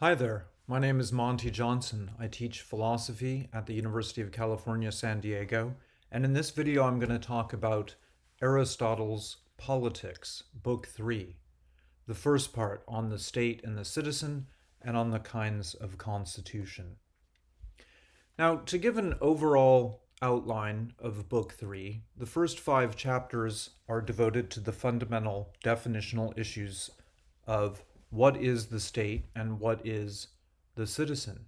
Hi there, my name is Monty Johnson. I teach philosophy at the University of California, San Diego, and in this video I'm going to talk about Aristotle's Politics, Book 3, the first part on the state and the citizen, and on the kinds of constitution. Now, to give an overall outline of Book 3, the first five chapters are devoted to the fundamental definitional issues of what is the state and what is the citizen.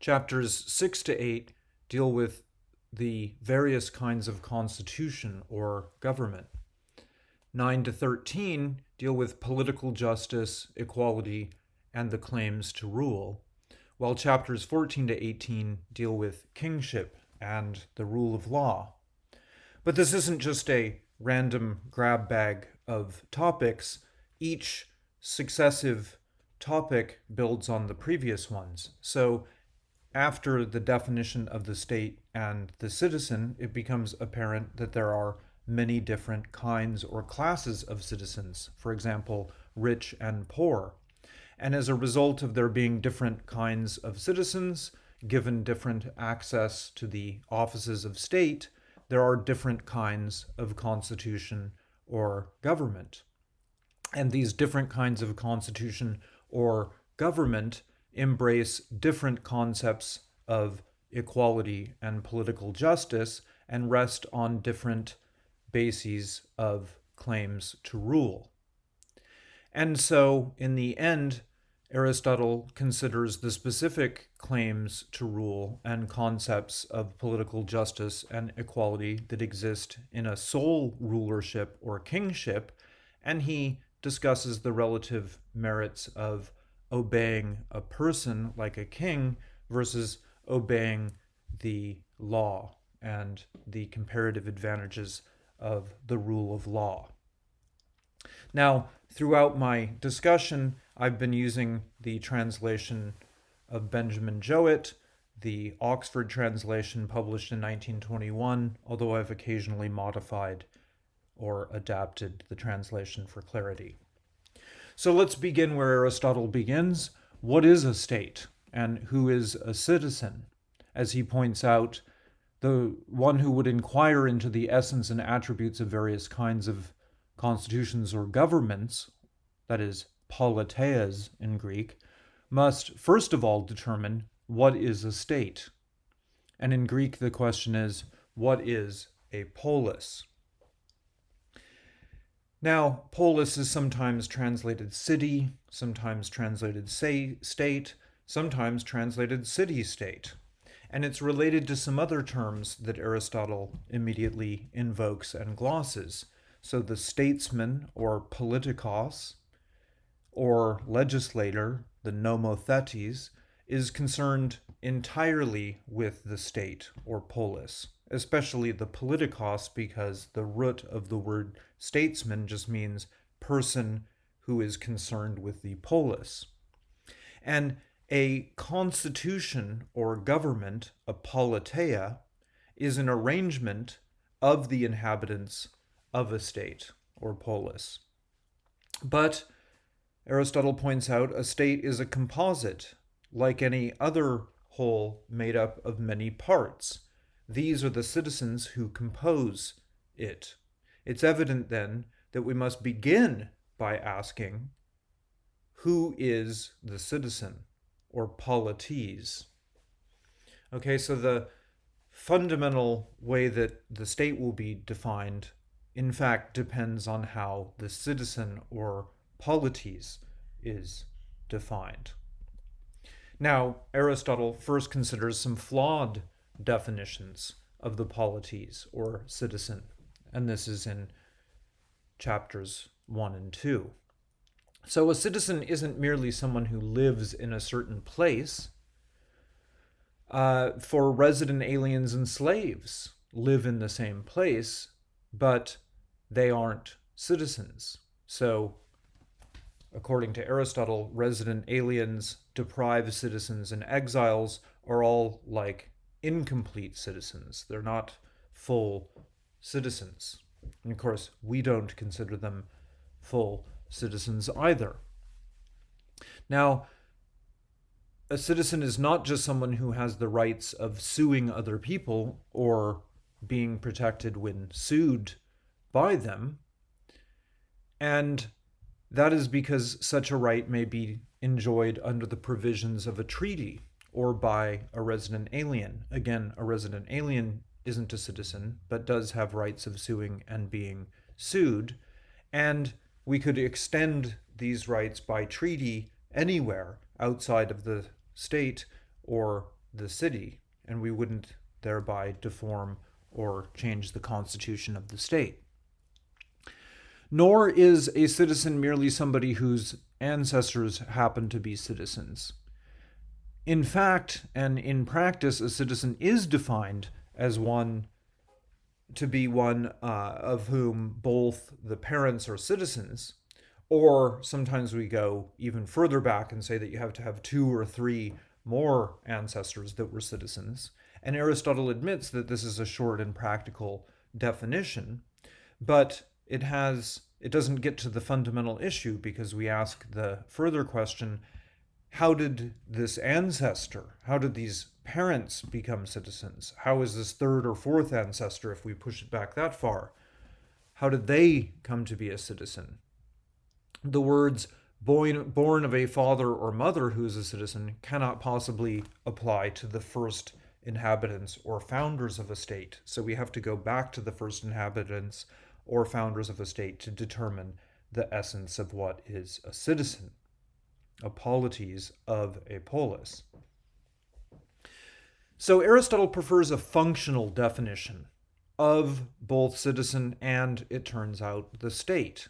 Chapters 6 to 8 deal with the various kinds of constitution or government. 9 to 13 deal with political justice, equality, and the claims to rule, while chapters 14 to 18 deal with kingship and the rule of law. But this isn't just a random grab bag of topics. Each successive topic builds on the previous ones. So after the definition of the state and the citizen, it becomes apparent that there are many different kinds or classes of citizens, for example, rich and poor. And as a result of there being different kinds of citizens, given different access to the offices of state, there are different kinds of constitution or government. And these different kinds of constitution or government embrace different concepts of equality and political justice and rest on different bases of claims to rule. And so, in the end, Aristotle considers the specific claims to rule and concepts of political justice and equality that exist in a sole rulership or kingship, and he discusses the relative merits of obeying a person like a king versus obeying the law and the comparative advantages of the rule of law. Now, throughout my discussion, I've been using the translation of Benjamin Jowett, the Oxford translation published in 1921, although I've occasionally modified or adapted the translation for clarity. So let's begin where Aristotle begins. What is a state and who is a citizen? As he points out, the one who would inquire into the essence and attributes of various kinds of constitutions or governments, that is, politeias in Greek, must first of all determine what is a state. And in Greek, the question is, what is a polis? Now, polis is sometimes translated city, sometimes translated say, state, sometimes translated city-state. And it's related to some other terms that Aristotle immediately invokes and glosses. So the statesman, or politikos, or legislator, the nomothetes, is concerned entirely with the state, or polis especially the politikos, because the root of the word statesman just means person who is concerned with the polis. And a constitution or government, a politeia, is an arrangement of the inhabitants of a state or polis. But Aristotle points out a state is a composite, like any other whole made up of many parts. These are the citizens who compose it. It's evident then that we must begin by asking, who is the citizen, or polites? Okay, so the fundamental way that the state will be defined, in fact, depends on how the citizen, or polites, is defined. Now, Aristotle first considers some flawed definitions of the polites or citizen, and this is in chapters 1 and 2. So a citizen isn't merely someone who lives in a certain place. Uh, for resident aliens and slaves live in the same place, but they aren't citizens. So, according to Aristotle, resident aliens, deprived citizens, and exiles are all like incomplete citizens. They're not full citizens. And of course, we don't consider them full citizens either. Now, a citizen is not just someone who has the rights of suing other people or being protected when sued by them. And that is because such a right may be enjoyed under the provisions of a treaty or by a resident alien. Again, a resident alien isn't a citizen, but does have rights of suing and being sued. And we could extend these rights by treaty anywhere outside of the state or the city, and we wouldn't thereby deform or change the constitution of the state. Nor is a citizen merely somebody whose ancestors happen to be citizens. In fact, and in practice, a citizen is defined as one to be one uh, of whom both the parents are citizens, or sometimes we go even further back and say that you have to have two or three more ancestors that were citizens. And Aristotle admits that this is a short and practical definition, but it has it doesn't get to the fundamental issue because we ask the further question how did this ancestor, how did these parents become citizens? How is this third or fourth ancestor, if we push it back that far, how did they come to be a citizen? the words born, of a father or mother who is a citizen cannot possibly apply to the first inhabitants or founders of a state. So we have to go back to the first inhabitants or founders of a state to determine the essence of what is a citizen, a polites of a polis. So Aristotle prefers a functional definition of both citizen and, it turns out, the state.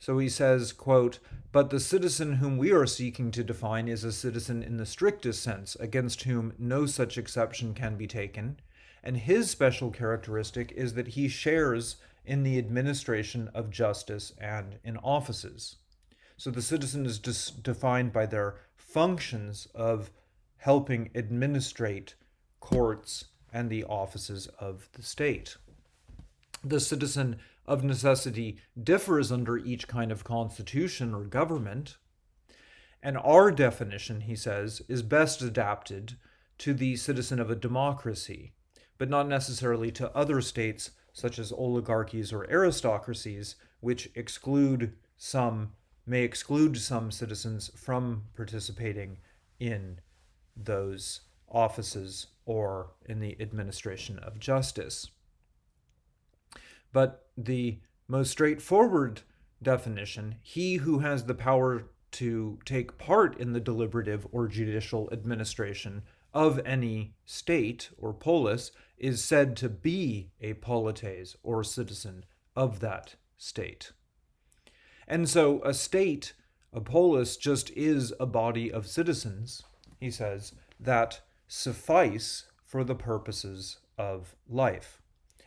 So he says, quote, But the citizen whom we are seeking to define is a citizen in the strictest sense, against whom no such exception can be taken. And his special characteristic is that he shares in the administration of justice and in offices. So the citizen is defined by their functions of helping administrate courts and the offices of the state. The citizen of necessity differs under each kind of constitution or government. And our definition, he says, is best adapted to the citizen of a democracy, but not necessarily to other states such as oligarchies or aristocracies, which exclude some, may exclude some citizens from participating in those offices or in the administration of justice. But the most straightforward definition, he who has the power to take part in the deliberative or judicial administration of any state or polis is said to be a polites or citizen of that state. And so a state, a polis, just is a body of citizens, he says, that suffice for the purposes of life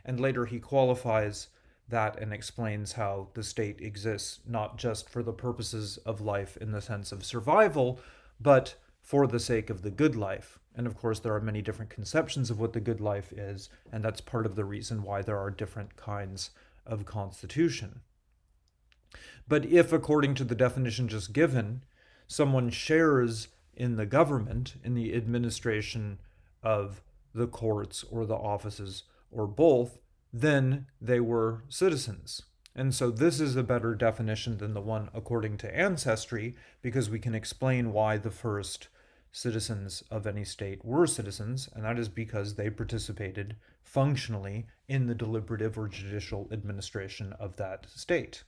and later he qualifies that and explains how the state exists not just for the purposes of life in the sense of survival, but for the sake of the good life. And of course, there are many different conceptions of what the good life is, and that's part of the reason why there are different kinds of constitution. But if, according to the definition just given, someone shares in the government, in the administration of the courts or the offices or both, then they were citizens. And so this is a better definition than the one according to ancestry, because we can explain why the first citizens of any state were citizens, and that is because they participated functionally in the deliberative or judicial administration of that state.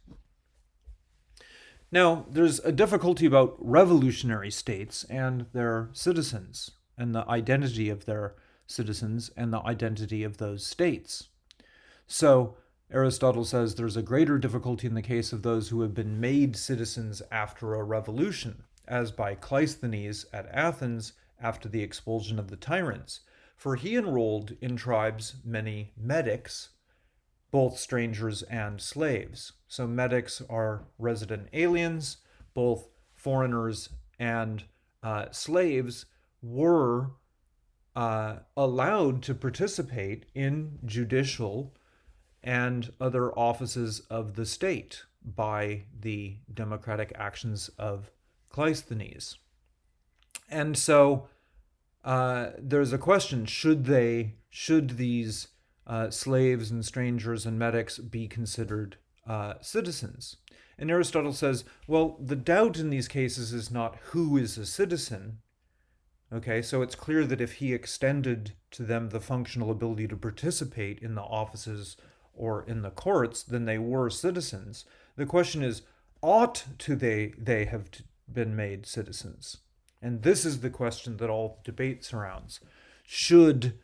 Now, there's a difficulty about revolutionary states and their citizens, and the identity of their citizens and the identity of those states. So, Aristotle says there's a greater difficulty in the case of those who have been made citizens after a revolution, as by Cleisthenes at Athens after the expulsion of the tyrants, for he enrolled in tribes many metics, both strangers and slaves. So metics are resident aliens, both foreigners and uh, slaves were uh, allowed to participate in judicial and other offices of the state by the democratic actions of Cleisthenes. And so uh, there's a question: Should they? Should these uh, slaves and strangers and metics be considered uh, citizens? And Aristotle says, well, the doubt in these cases is not who is a citizen. Okay, so it's clear that if he extended to them the functional ability to participate in the offices or in the courts, then they were citizens. The question is, ought to they they have been made citizens? And this is the question that all debate surrounds. Should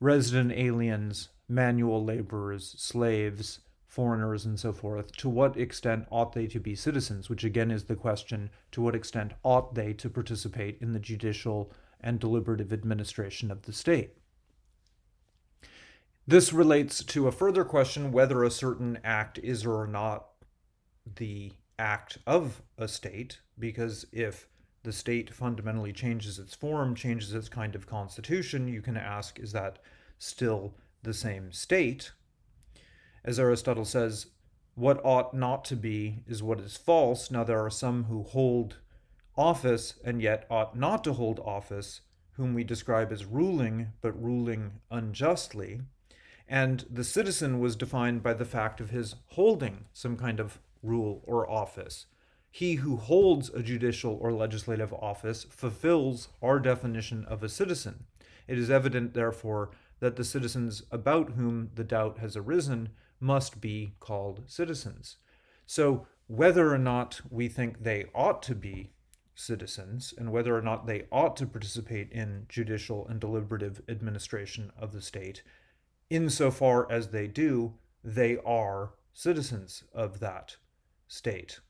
resident aliens, manual laborers, slaves, foreigners, and so forth, to what extent ought they to be citizens? Which again is the question to what extent ought they to participate in the judicial and deliberative administration of the state? This relates to a further question whether a certain act is or not the act of a state, because if the state fundamentally changes its form, changes its kind of constitution, you can ask, is that still the same state? As Aristotle says, what ought not to be is what is false. Now, there are some who hold office and yet ought not to hold office, whom we describe as ruling, but ruling unjustly. And the citizen was defined by the fact of his holding some kind of rule or office. He who holds a judicial or legislative office fulfills our definition of a citizen. It is evident, therefore, that the citizens about whom the doubt has arisen must be called citizens. So, whether or not we think they ought to be citizens and whether or not they ought to participate in judicial and deliberative administration of the state, insofar as they do, they are citizens of that state.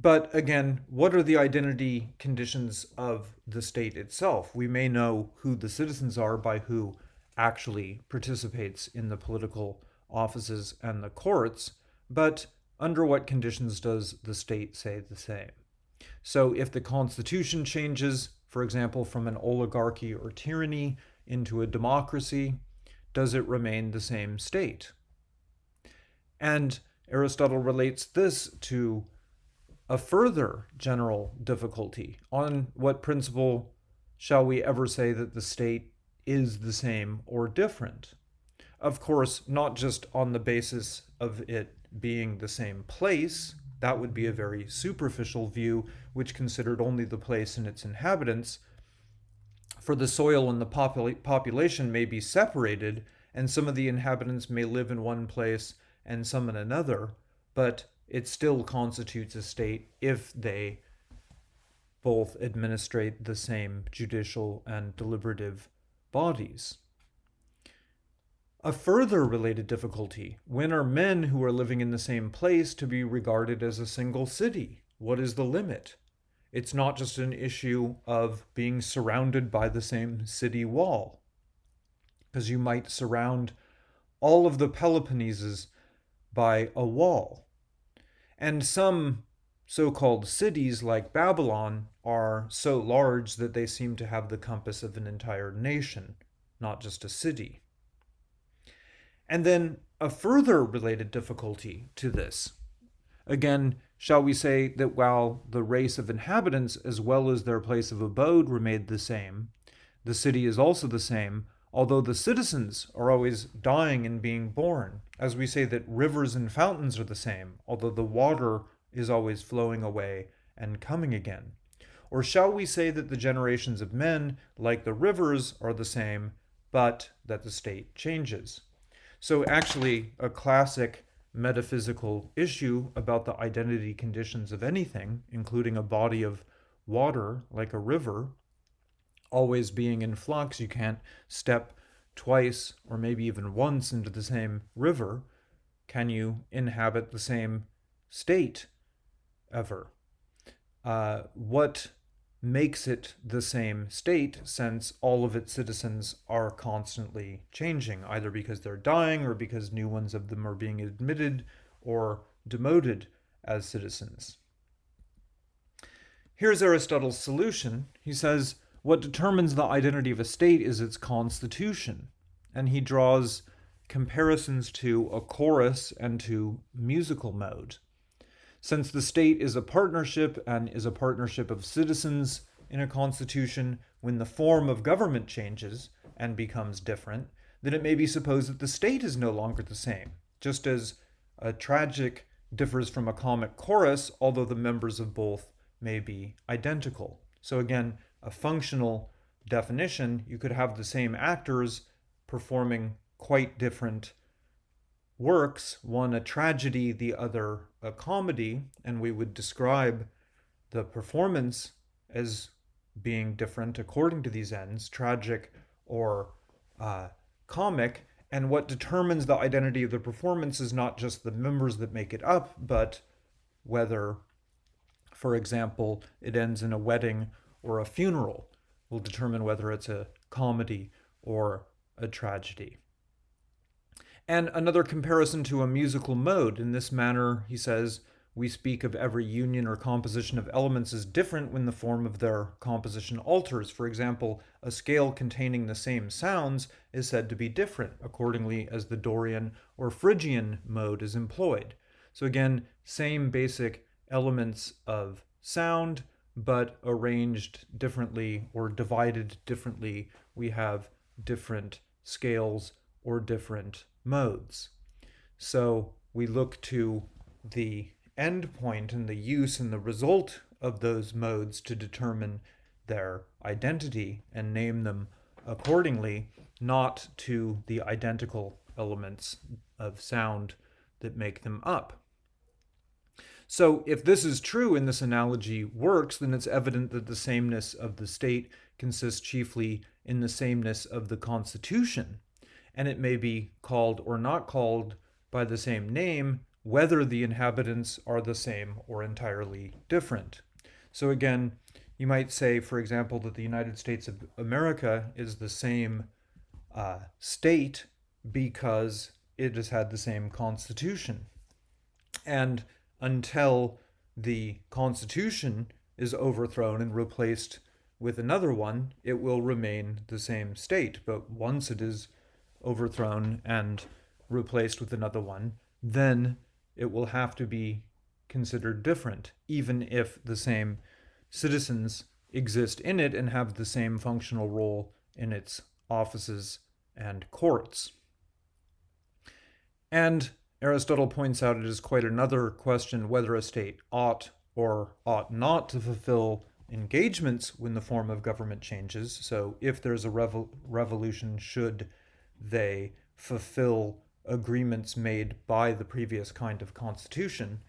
But again, what are the identity conditions of the state itself? We may know who the citizens are by who actually participates in the political offices and the courts, but under what conditions does the state say the same? So if the constitution changes, for example, from an oligarchy or tyranny into a democracy, does it remain the same state? And Aristotle relates this to a further general difficulty. On what principle shall we ever say that the state is the same or different. Of course, not just on the basis of it being the same place, that would be a very superficial view which considered only the place and its inhabitants. For the soil and the popula population may be separated, and some of the inhabitants may live in one place and some in another, but it still constitutes a state if they both administrate the same judicial and deliberative bodies. A further related difficulty, when are men who are living in the same place to be regarded as a single city? What is the limit? It's not just an issue of being surrounded by the same city wall, because you might surround all of the Peloponnesus by a wall. And some so called cities like Babylon are so large that they seem to have the compass of an entire nation, not just a city. And then a further related difficulty to this. Again, shall we say that while the race of inhabitants as well as their place of abode remained the same, the city is also the same, although the citizens are always dying and being born, as we say that rivers and fountains are the same, although the water is always flowing away and coming again? Or shall we say that the generations of men, like the rivers, are the same, but that the state changes? So, actually, a classic metaphysical issue about the identity conditions of anything, including a body of water like a river, always being in flux. You can't step twice or maybe even once into the same river. Can you inhabit the same state ever. Uh, what makes it the same state since all of its citizens are constantly changing, either because they're dying or because new ones of them are being admitted or demoted as citizens. Here's Aristotle's solution. He says, what determines the identity of a state is its constitution. And he draws comparisons to a chorus and to musical mode. Since the state is a partnership and is a partnership of citizens in a constitution, when the form of government changes and becomes different, then it may be supposed that the state is no longer the same, just as a tragic differs from a comic chorus, although the members of both may be identical. So again, a functional definition, you could have the same actors performing quite different works, one a tragedy, the other a comedy, and we would describe the performance as being different according to these ends, tragic or uh, comic, and what determines the identity of the performance is not just the members that make it up, but whether, for example, it ends in a wedding or a funeral will determine whether it's a comedy or a tragedy. And another comparison to a musical mode. In this manner, he says, we speak of every union or composition of elements as different when the form of their composition alters. For example, a scale containing the same sounds is said to be different accordingly as the Dorian or Phrygian mode is employed. So again, same basic elements of sound, but arranged differently or divided differently. We have different scales or different modes. So we look to the endpoint and the use and the result of those modes to determine their identity and name them accordingly, not to the identical elements of sound that make them up. So if this is true and this analogy works, then it's evident that the sameness of the state consists chiefly in the sameness of the constitution, and it may be called or not called by the same name whether the inhabitants are the same or entirely different. So again, you might say, for example, that the United States of America is the same uh, state because it has had the same constitution. And until the constitution is overthrown and replaced with another one, it will remain the same state. But once it is overthrown and replaced with another one, then it will have to be considered different, even if the same citizens exist in it and have the same functional role in its offices and courts. And Aristotle points out it is quite another question whether a state ought or ought not to fulfill engagements when the form of government changes. So if there's a revol revolution, should they fulfill agreements made by the previous kind of constitution.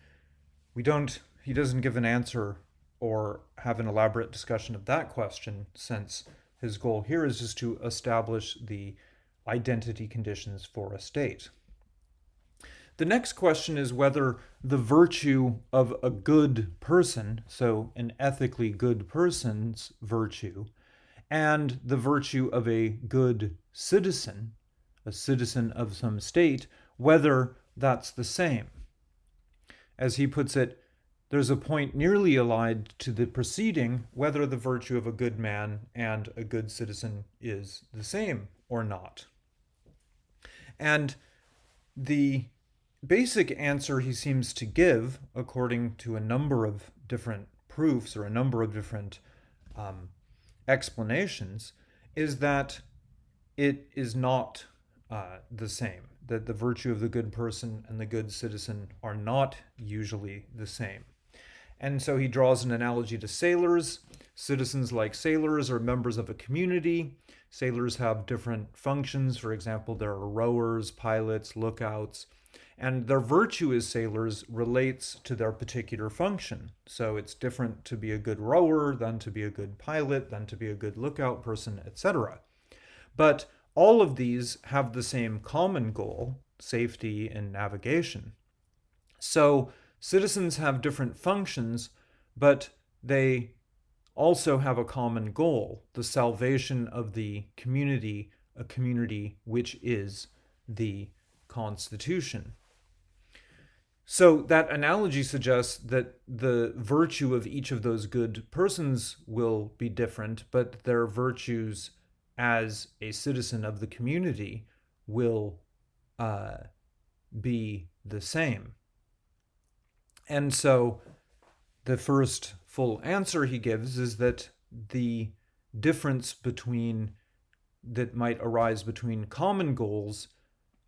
We don't, he doesn't give an answer or have an elaborate discussion of that question since his goal here is just to establish the identity conditions for a state. The next question is whether the virtue of a good person, so an ethically good person's virtue, and the virtue of a good citizen, a citizen of some state, whether that's the same. As he puts it, there's a point nearly allied to the preceding whether the virtue of a good man and a good citizen is the same or not. And the basic answer he seems to give, according to a number of different proofs or a number of different um, explanations, is that it is not uh, the same, that the virtue of the good person and the good citizen are not usually the same. And so he draws an analogy to sailors. Citizens, like sailors, are members of a community. Sailors have different functions. For example, there are rowers, pilots, lookouts, and their virtue as sailors relates to their particular function. So it's different to be a good rower than to be a good pilot, than to be a good lookout person, etc. But all of these have the same common goal, safety and navigation. So citizens have different functions, but they also have a common goal, the salvation of the community, a community which is the Constitution. So that analogy suggests that the virtue of each of those good persons will be different, but their virtues as a citizen of the community will uh, be the same. And so the first full answer he gives is that the difference between that might arise between common goals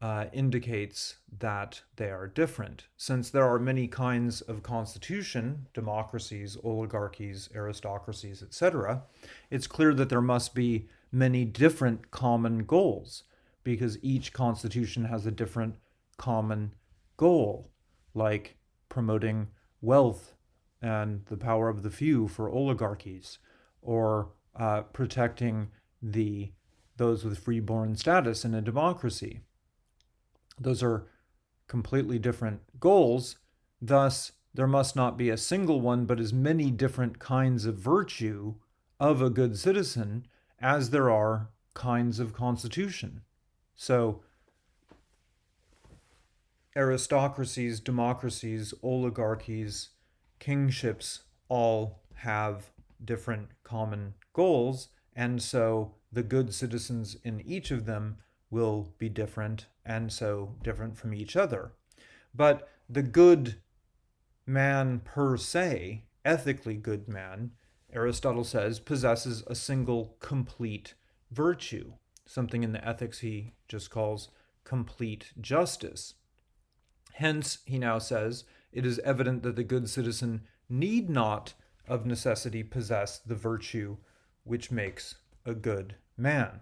uh, indicates that they are different. Since there are many kinds of constitution, democracies, oligarchies, aristocracies, etc., it's clear that there must be many different common goals because each constitution has a different common goal, like promoting wealth and the power of the few for oligarchies, or uh, protecting the those with freeborn status in a democracy. Those are completely different goals. Thus, there must not be a single one, but as many different kinds of virtue of a good citizen as there are kinds of constitution. So, aristocracies, democracies, oligarchies, kingships all have different common goals, and so the good citizens in each of them will be different and so different from each other. But the good man per se, ethically good man, Aristotle says, possesses a single complete virtue, something in the ethics he just calls complete justice. Hence, he now says, it is evident that the good citizen need not of necessity possess the virtue which makes a good man.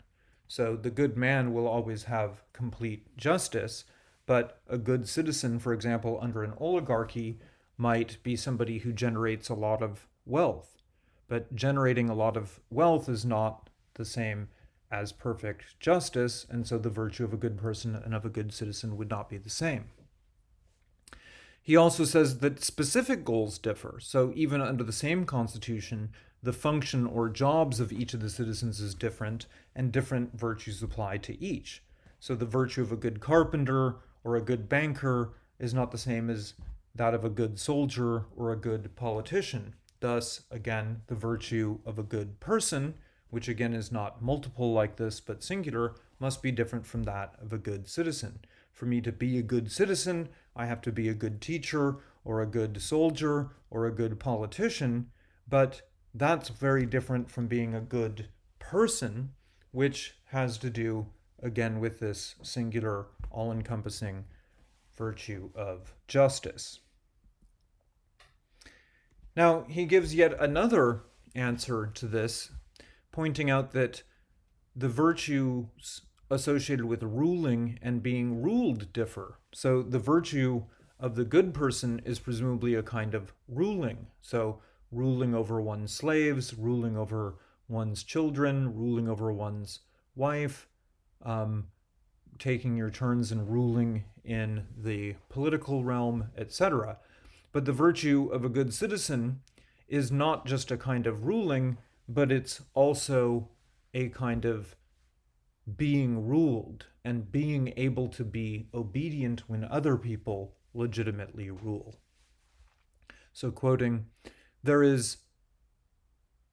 So the good man will always have complete justice, but a good citizen, for example, under an oligarchy, might be somebody who generates a lot of wealth. But generating a lot of wealth is not the same as perfect justice, and so the virtue of a good person and of a good citizen would not be the same. He also says that specific goals differ. So even under the same constitution, the function or jobs of each of the citizens is different, and different virtues apply to each. So the virtue of a good carpenter or a good banker is not the same as that of a good soldier or a good politician. Thus, again, the virtue of a good person, which again is not multiple like this but singular, must be different from that of a good citizen. For me to be a good citizen, I have to be a good teacher or a good soldier or a good politician, but that's very different from being a good person, which has to do, again, with this singular, all encompassing virtue of justice. Now, he gives yet another answer to this, pointing out that the virtues associated with ruling and being ruled differ. So the virtue of the good person is presumably a kind of ruling. So ruling over one's slaves, ruling over one's children, ruling over one's wife, um, taking your turns and ruling in the political realm, etc. But the virtue of a good citizen is not just a kind of ruling, but it's also a kind of being ruled and being able to be obedient when other people legitimately rule. So, quoting, there is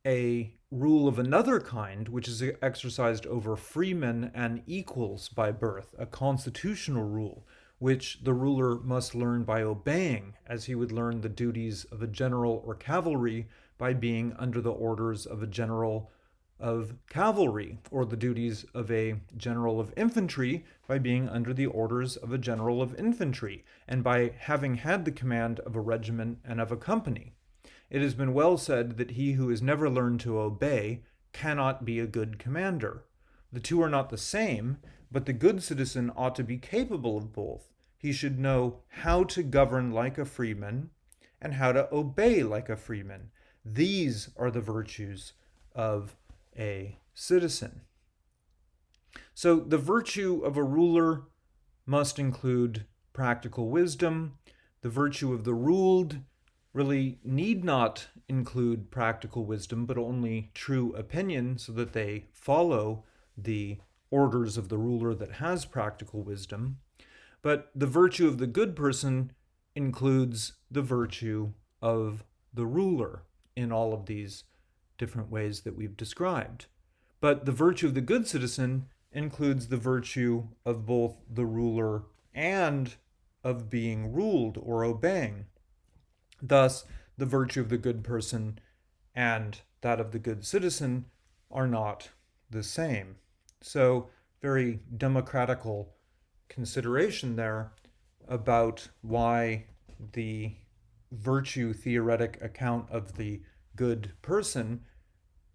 a rule of another kind, which is exercised over freemen and equals by birth, a constitutional rule, which the ruler must learn by obeying, as he would learn the duties of a general or cavalry by being under the orders of a general of cavalry, or the duties of a general of infantry by being under the orders of a general of infantry, and by having had the command of a regiment and of a company. It has been well said that he who has never learned to obey cannot be a good commander. The two are not the same, but the good citizen ought to be capable of both. He should know how to govern like a freeman and how to obey like a freeman. These are the virtues of a citizen. So the virtue of a ruler must include practical wisdom. The virtue of the ruled really need not include practical wisdom, but only true opinion, so that they follow the orders of the ruler that has practical wisdom. But the virtue of the good person includes the virtue of the ruler in all of these different ways that we've described. But the virtue of the good citizen includes the virtue of both the ruler and of being ruled or obeying. Thus, the virtue of the good person and that of the good citizen are not the same. So, very democratical consideration there about why the virtue theoretic account of the good person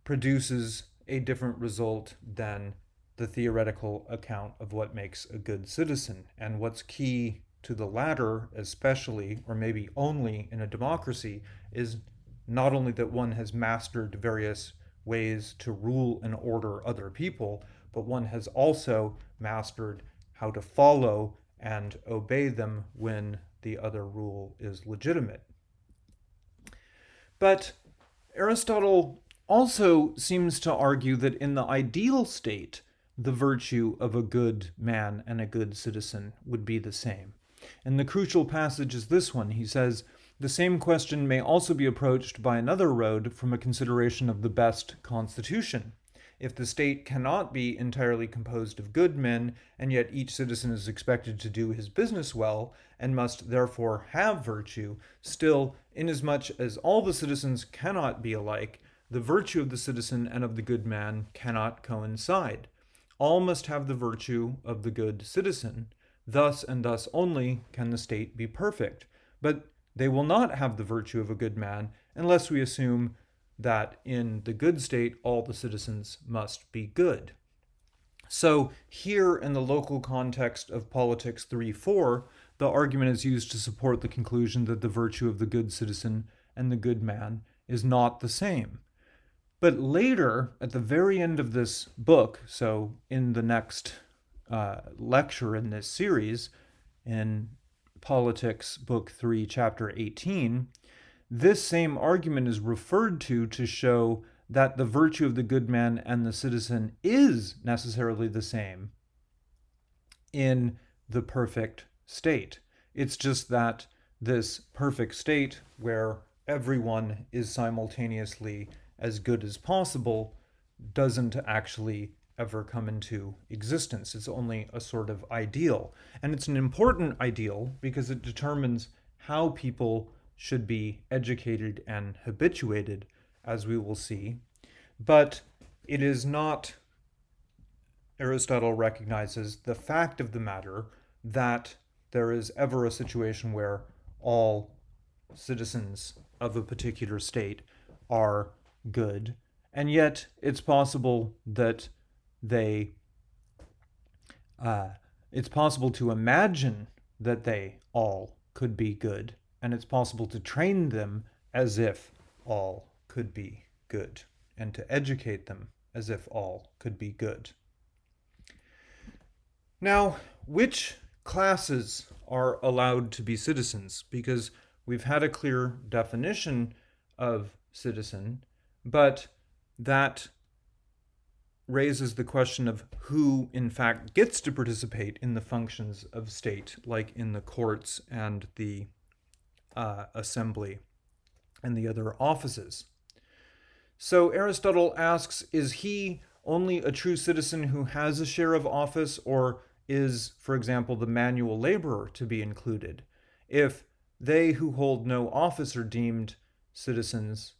produces a different result than the theoretical account of what makes a good citizen. And what's key to the latter, especially, or maybe only in a democracy, is not only that one has mastered various ways to rule and order other people, but one has also mastered how to follow and obey them when the other rule is legitimate. But Aristotle also seems to argue that in the ideal state, the virtue of a good man and a good citizen would be the same. And the crucial passage is this one. He says, the same question may also be approached by another road from a consideration of the best constitution. If the state cannot be entirely composed of good men, and yet each citizen is expected to do his business well, and must therefore have virtue, still, inasmuch as all the citizens cannot be alike, the virtue of the citizen and of the good man cannot coincide. All must have the virtue of the good citizen. Thus and thus only can the state be perfect. But they will not have the virtue of a good man unless we assume that in the good state all the citizens must be good. So here in the local context of Politics 3-4, the argument is used to support the conclusion that the virtue of the good citizen and the good man is not the same. But later, at the very end of this book, so in the next uh, lecture in this series, in Politics, Book 3, Chapter 18, this same argument is referred to to show that the virtue of the good man and the citizen is necessarily the same in the perfect state. It's just that this perfect state, where everyone is simultaneously as good as possible, doesn't actually ever come into existence. It's only a sort of ideal. And it's an important ideal because it determines how people should be educated and habituated, as we will see. But it is not, Aristotle recognizes the fact of the matter that there is ever a situation where all citizens of a particular state are good. And yet, it's possible that they uh, it's possible to imagine that they all could be good, and it's possible to train them as if all could be good, and to educate them as if all could be good. Now, which classes are allowed to be citizens? Because we've had a clear definition of citizen, but that raises the question of who, in fact, gets to participate in the functions of state, like in the courts and the uh, assembly and the other offices. So Aristotle asks, is he only a true citizen who has a share of office, or is, for example, the manual laborer to be included? If they who hold no office are deemed citizens,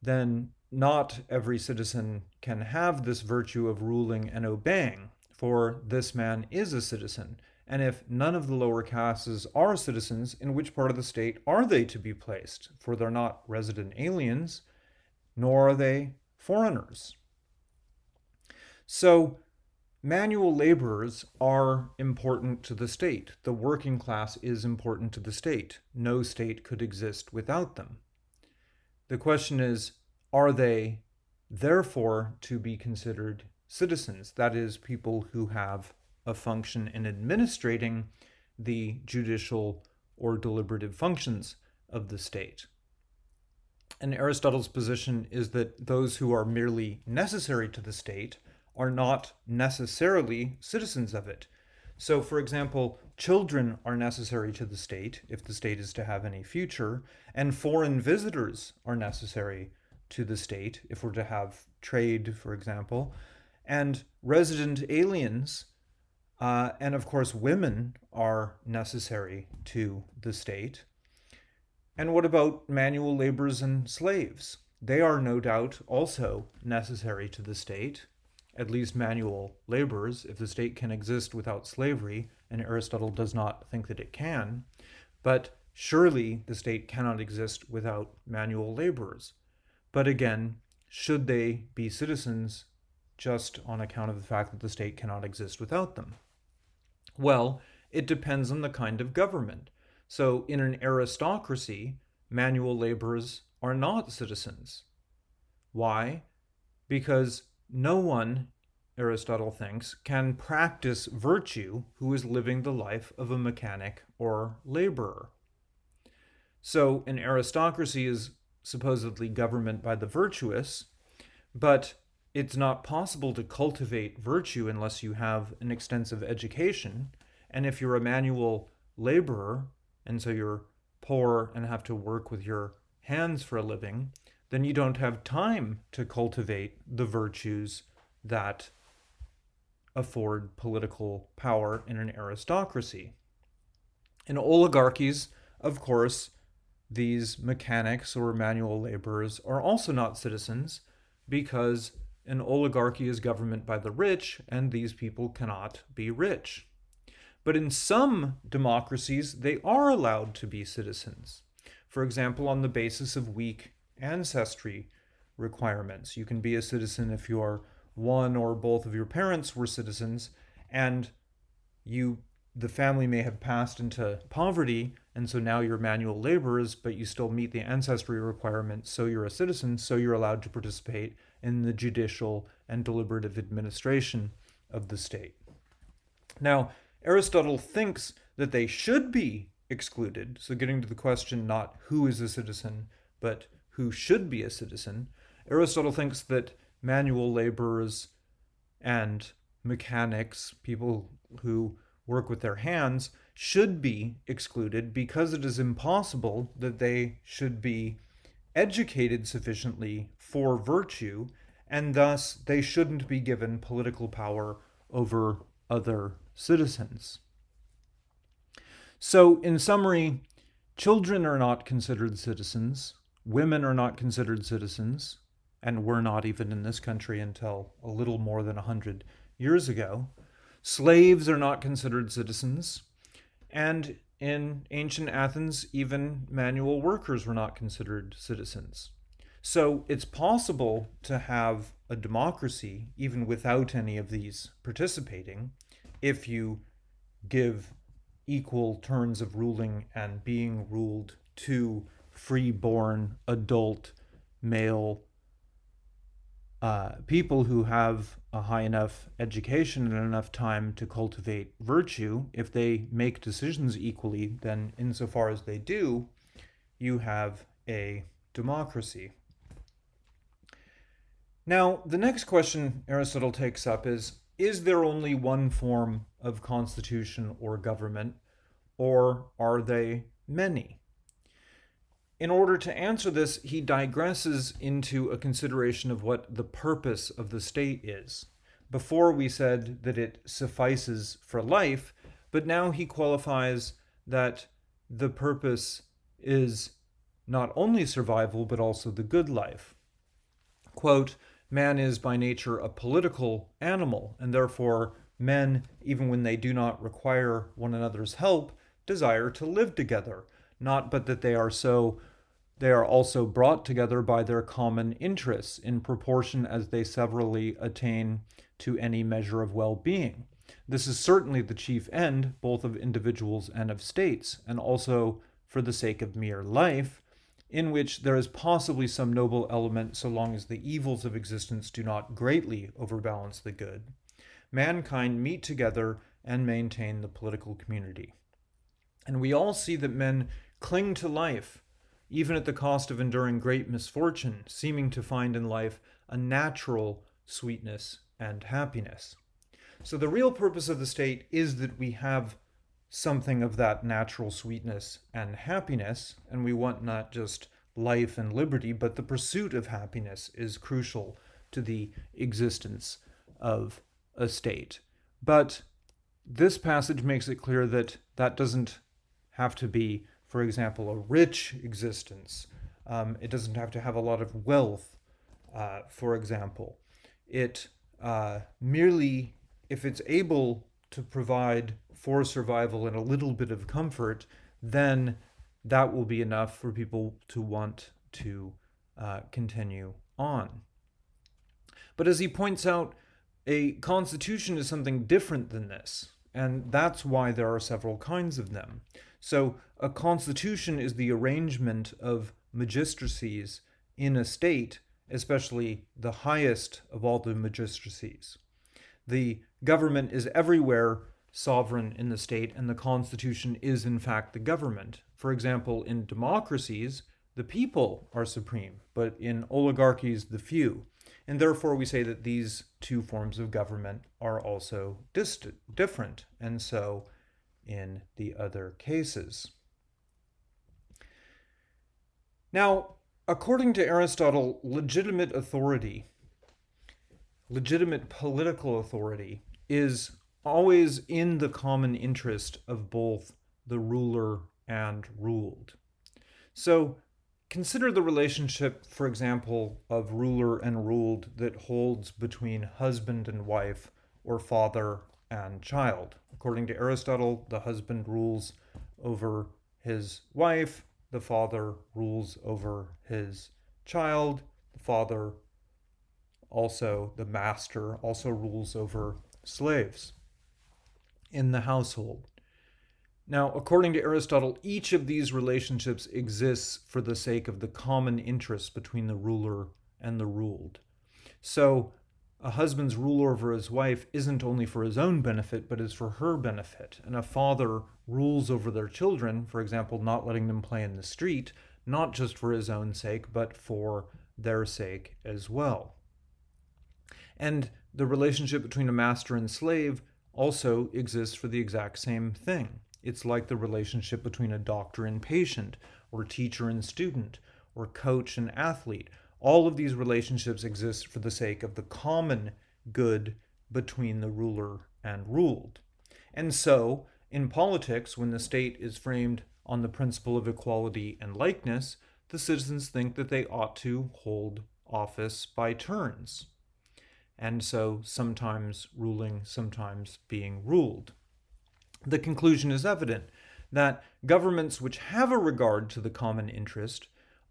then not every citizen can have this virtue of ruling and obeying, for this man is a citizen. And if none of the lower castes are citizens, in which part of the state are they to be placed? For they're not resident aliens, nor are they foreigners. So, manual laborers are important to the state. The working class is important to the state. No state could exist without them. The question is, are they therefore to be considered citizens? That is, people who have a function in administrating the judicial or deliberative functions of the state. And Aristotle's position is that those who are merely necessary to the state are not necessarily citizens of it. So, for example, children are necessary to the state if the state is to have any future, and foreign visitors are necessary to the state, if we're to have trade, for example, and resident aliens, uh, and of course, women are necessary to the state. And what about manual laborers and slaves? They are no doubt also necessary to the state, at least manual laborers, if the state can exist without slavery, and Aristotle does not think that it can. But surely the state cannot exist without manual laborers. But again, should they be citizens just on account of the fact that the state cannot exist without them? Well, it depends on the kind of government. So in an aristocracy, manual laborers are not citizens. Why? Because no one, Aristotle thinks, can practice virtue who is living the life of a mechanic or laborer. So an aristocracy is supposedly government by the virtuous, but it's not possible to cultivate virtue unless you have an extensive education. And if you're a manual laborer, and so you're poor and have to work with your hands for a living, then you don't have time to cultivate the virtues that afford political power in an aristocracy. In oligarchies, of course, these mechanics or manual laborers are also not citizens because an oligarchy is government by the rich and these people cannot be rich. But in some democracies, they are allowed to be citizens. For example, on the basis of weak ancestry requirements. You can be a citizen if your one or both of your parents were citizens and you the family may have passed into poverty and so now you're manual laborers but you still meet the ancestry requirement. so you're a citizen so you're allowed to participate in the judicial and deliberative administration of the state now aristotle thinks that they should be excluded so getting to the question not who is a citizen but who should be a citizen, Aristotle thinks that manual laborers and mechanics, people who work with their hands, should be excluded because it is impossible that they should be educated sufficiently for virtue, and thus they shouldn't be given political power over other citizens. So, in summary, children are not considered citizens, women are not considered citizens, and were not even in this country until a little more than 100 years ago. Slaves are not considered citizens, and in ancient Athens, even manual workers were not considered citizens. So it's possible to have a democracy even without any of these participating if you give equal turns of ruling and being ruled to free-born adult male uh, people who have a high enough education and enough time to cultivate virtue, if they make decisions equally, then insofar as they do, you have a democracy. Now, the next question Aristotle takes up is, is there only one form of constitution or government, or are they many? In order to answer this, he digresses into a consideration of what the purpose of the state is. Before we said that it suffices for life, but now he qualifies that the purpose is not only survival, but also the good life. Quote, man is by nature a political animal, and therefore men, even when they do not require one another's help, desire to live together, not but that they are so they are also brought together by their common interests in proportion as they severally attain to any measure of well-being. This is certainly the chief end both of individuals and of states, and also for the sake of mere life, in which there is possibly some noble element so long as the evils of existence do not greatly overbalance the good. Mankind meet together and maintain the political community. And we all see that men cling to life even at the cost of enduring great misfortune, seeming to find in life a natural sweetness and happiness. So the real purpose of the state is that we have something of that natural sweetness and happiness, and we want not just life and liberty, but the pursuit of happiness is crucial to the existence of a state. But this passage makes it clear that that doesn't have to be for example, a rich existence. Um, it doesn't have to have a lot of wealth, uh, for example. It uh, merely, if it's able to provide for survival and a little bit of comfort, then that will be enough for people to want to uh, continue on. But as he points out, a constitution is something different than this, and that's why there are several kinds of them. So, a constitution is the arrangement of magistracies in a state, especially the highest of all the magistracies. The government is everywhere sovereign in the state, and the constitution is, in fact, the government. For example, in democracies, the people are supreme, but in oligarchies, the few. And therefore, we say that these two forms of government are also different, and so in the other cases. Now, according to Aristotle, legitimate authority, legitimate political authority, is always in the common interest of both the ruler and ruled. So consider the relationship, for example, of ruler and ruled that holds between husband and wife or father and child. According to Aristotle, the husband rules over his wife, the father rules over his child, the father also, the master, also rules over slaves in the household. Now, according to Aristotle, each of these relationships exists for the sake of the common interest between the ruler and the ruled. So, a husband's rule over his wife isn't only for his own benefit, but is for her benefit. And a father rules over their children, for example, not letting them play in the street, not just for his own sake, but for their sake as well. And the relationship between a master and slave also exists for the exact same thing. It's like the relationship between a doctor and patient, or teacher and student, or coach and athlete. All of these relationships exist for the sake of the common good between the ruler and ruled. And so, in politics, when the state is framed on the principle of equality and likeness, the citizens think that they ought to hold office by turns and so sometimes ruling, sometimes being ruled. The conclusion is evident that governments which have a regard to the common interest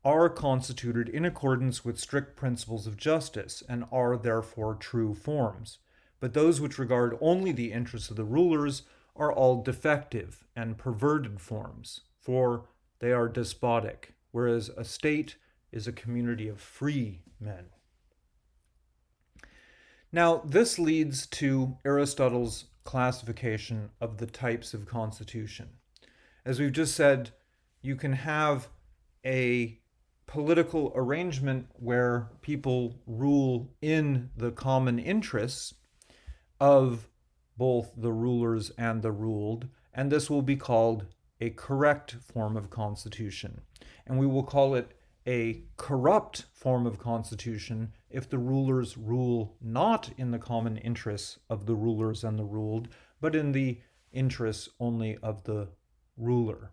are constituted in accordance with strict principles of justice and are therefore true forms. But those which regard only the interests of the rulers are all defective and perverted forms, for they are despotic, whereas a state is a community of free men. Now, this leads to Aristotle's classification of the types of constitution. As we've just said, you can have a political arrangement where people rule in the common interests of both the rulers and the ruled, and this will be called a correct form of constitution. And we will call it a corrupt form of constitution if the rulers rule not in the common interests of the rulers and the ruled, but in the interests only of the ruler.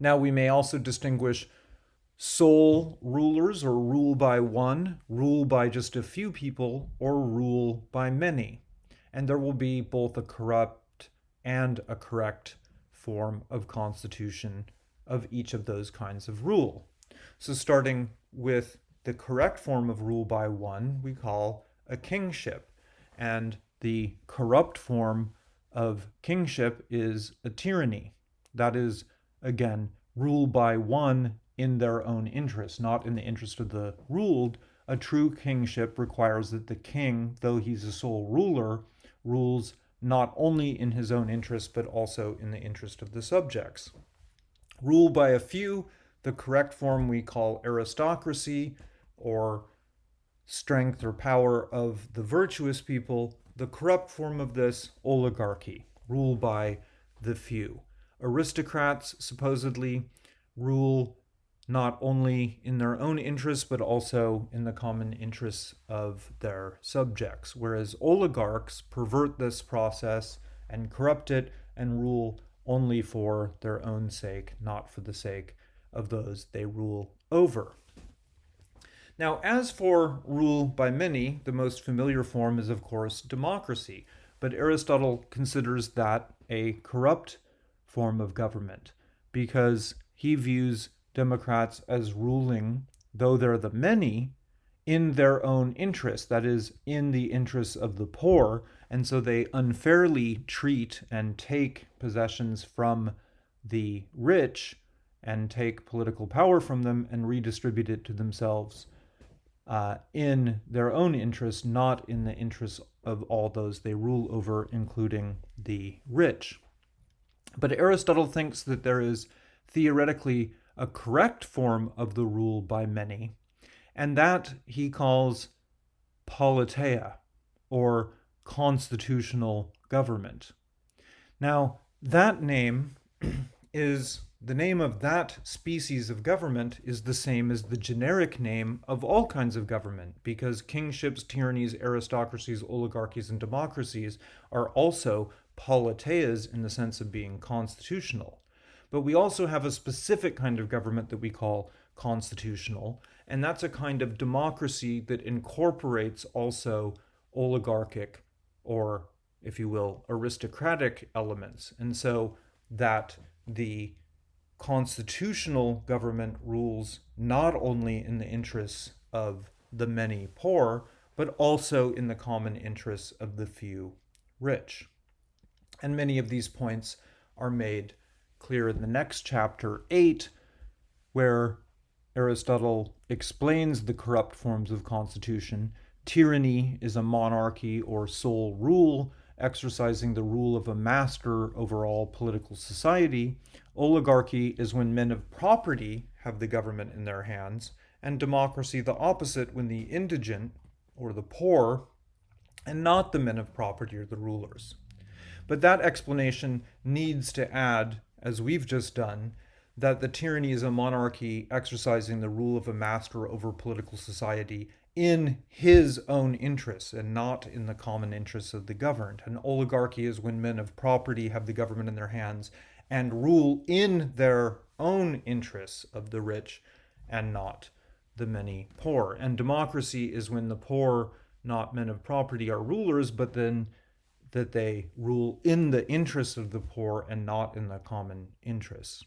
Now, we may also distinguish sole rulers or rule by one, rule by just a few people, or rule by many. And there will be both a corrupt and a correct form of constitution of each of those kinds of rule. So starting with the correct form of rule by one, we call a kingship. And the corrupt form of kingship is a tyranny. That is, again, rule by one in their own interest, not in the interest of the ruled. A true kingship requires that the king, though he's a sole ruler, rules not only in his own interest, but also in the interest of the subjects. Rule by a few the correct form we call aristocracy or strength or power of the virtuous people. The corrupt form of this, oligarchy, rule by the few. Aristocrats supposedly rule not only in their own interests, but also in the common interests of their subjects, whereas oligarchs pervert this process and corrupt it and rule only for their own sake, not for the sake of those they rule over. Now, as for rule by many, the most familiar form is, of course, democracy, but Aristotle considers that a corrupt form of government because he views Democrats as ruling, though they're the many, in their own interest, that is, in the interests of the poor, and so they unfairly treat and take possessions from the rich and take political power from them and redistribute it to themselves uh, in their own interest, not in the interests of all those they rule over, including the rich. But Aristotle thinks that there is theoretically a correct form of the rule by many, and that he calls politeia, or constitutional government. Now, that name is the name of that species of government is the same as the generic name of all kinds of government, because kingships, tyrannies, aristocracies, oligarchies, and democracies are also politeias in the sense of being constitutional. But we also have a specific kind of government that we call constitutional, and that's a kind of democracy that incorporates also oligarchic or, if you will, aristocratic elements. And so that the constitutional government rules not only in the interests of the many poor, but also in the common interests of the few rich. And many of these points are made clear in the next chapter 8, where Aristotle explains the corrupt forms of constitution. Tyranny is a monarchy or sole rule, exercising the rule of a master over all political society. Oligarchy is when men of property have the government in their hands, and democracy the opposite when the indigent, or the poor, and not the men of property are the rulers. But that explanation needs to add, as we've just done, that the tyranny is a monarchy exercising the rule of a master over political society in his own interests and not in the common interests of the governed. An oligarchy is when men of property have the government in their hands and rule in their own interests of the rich and not the many poor. And democracy is when the poor, not men of property, are rulers, but then that they rule in the interests of the poor and not in the common interests.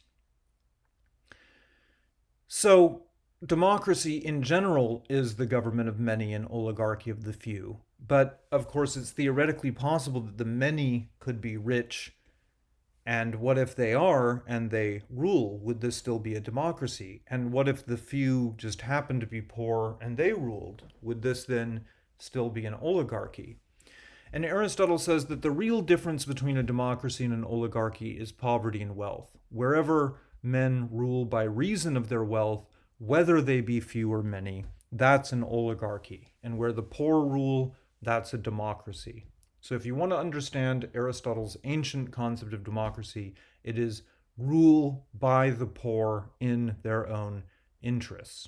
So democracy in general is the government of many and oligarchy of the few. But of course, it's theoretically possible that the many could be rich. And what if they are and they rule? Would this still be a democracy? And what if the few just happen to be poor and they ruled? Would this then still be an oligarchy? And Aristotle says that the real difference between a democracy and an oligarchy is poverty and wealth. Wherever men rule by reason of their wealth, whether they be few or many, that's an oligarchy. And where the poor rule, that's a democracy. So if you want to understand Aristotle's ancient concept of democracy, it is rule by the poor in their own interests.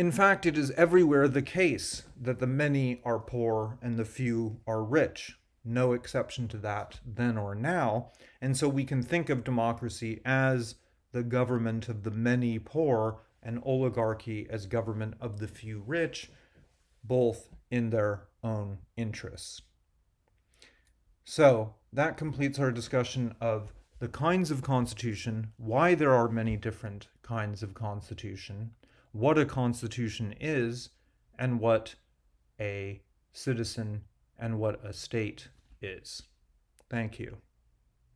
In fact, it is everywhere the case that the many are poor and the few are rich. No exception to that then or now. And so we can think of democracy as the government of the many poor and oligarchy as government of the few rich, both in their own interests. So that completes our discussion of the kinds of constitution, why there are many different kinds of constitution, what a constitution is, and what a citizen and what a state is. Thank you.